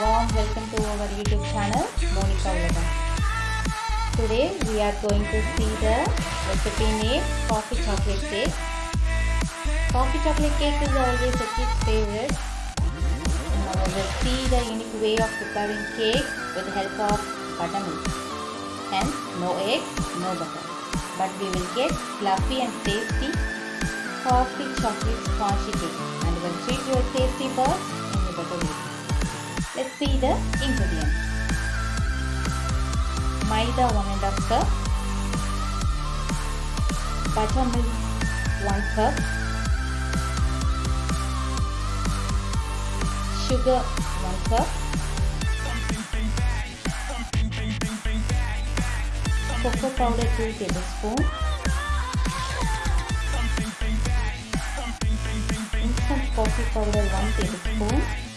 Warm welcome to our YouTube channel, Monica Ulagam. Today we are going to see the recipe named coffee chocolate cake. Coffee chocolate cake is always a kid's favorite. Now we will see the unique way of preparing cake with the help of buttermilk. Hence, no eggs, no butter. But we will get fluffy and tasty coffee chocolate spongy cake and will treat your tasty buds. Let's see the ingredients. Maida 1 and a cup. Buttermilk 1 cup. Sugar 1 cup. Cocoa powder 2 tablespoons. Instant coffee powder 1 tablespoon.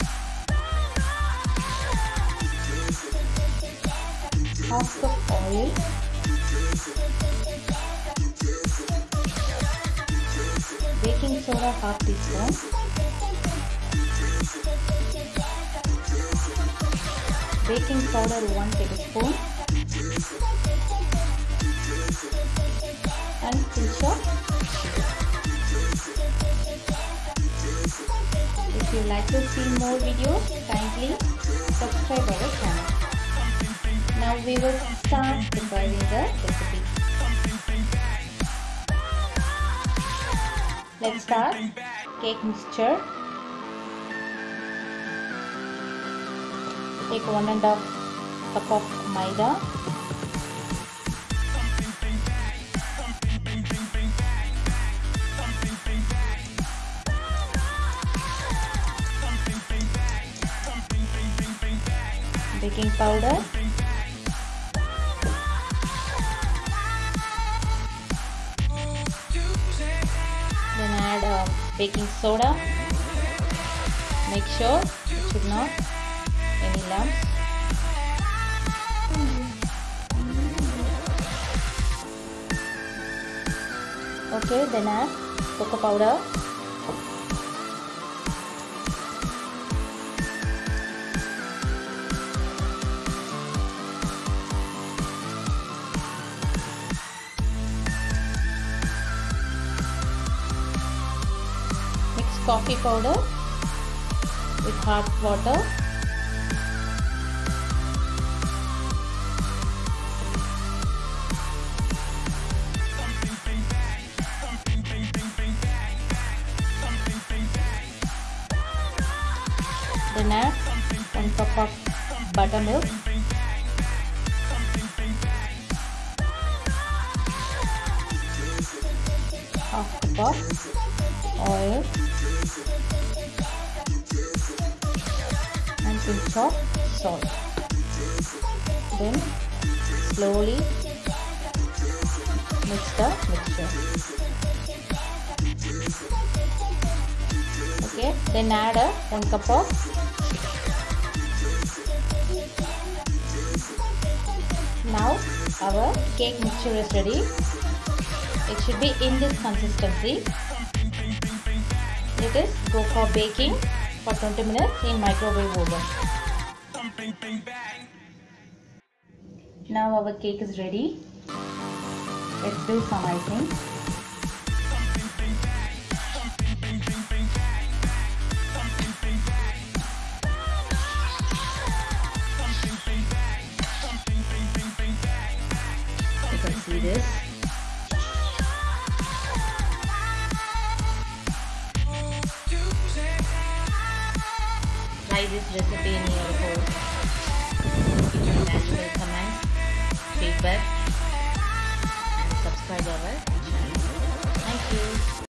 Half cup oil. Baking soda half teaspoon. Baking powder 1 tablespoon. And pinch of. If you like to see more videos, kindly We will start preparing the recipe. Let's start cake mixture. Take one and a half cup of maida. Baking powder. Baking soda. Make sure it should not any lumps. Okay, then add cocoa powder. Coffee powder with hot water. Then add 1 cup of buttermilk. Half cup of oil pinch of salt. Then slowly mix the mixture. Okay, then add a 1 cup of Now our cake mixture is ready. It should be in this consistency. Let us go for baking for 20 minutes in microwave oven. Now our cake is ready. Let's do some icing. You see this. Try this recipe in your home. Give your valuable comments, feedback, and subscribe our channel. Thank you.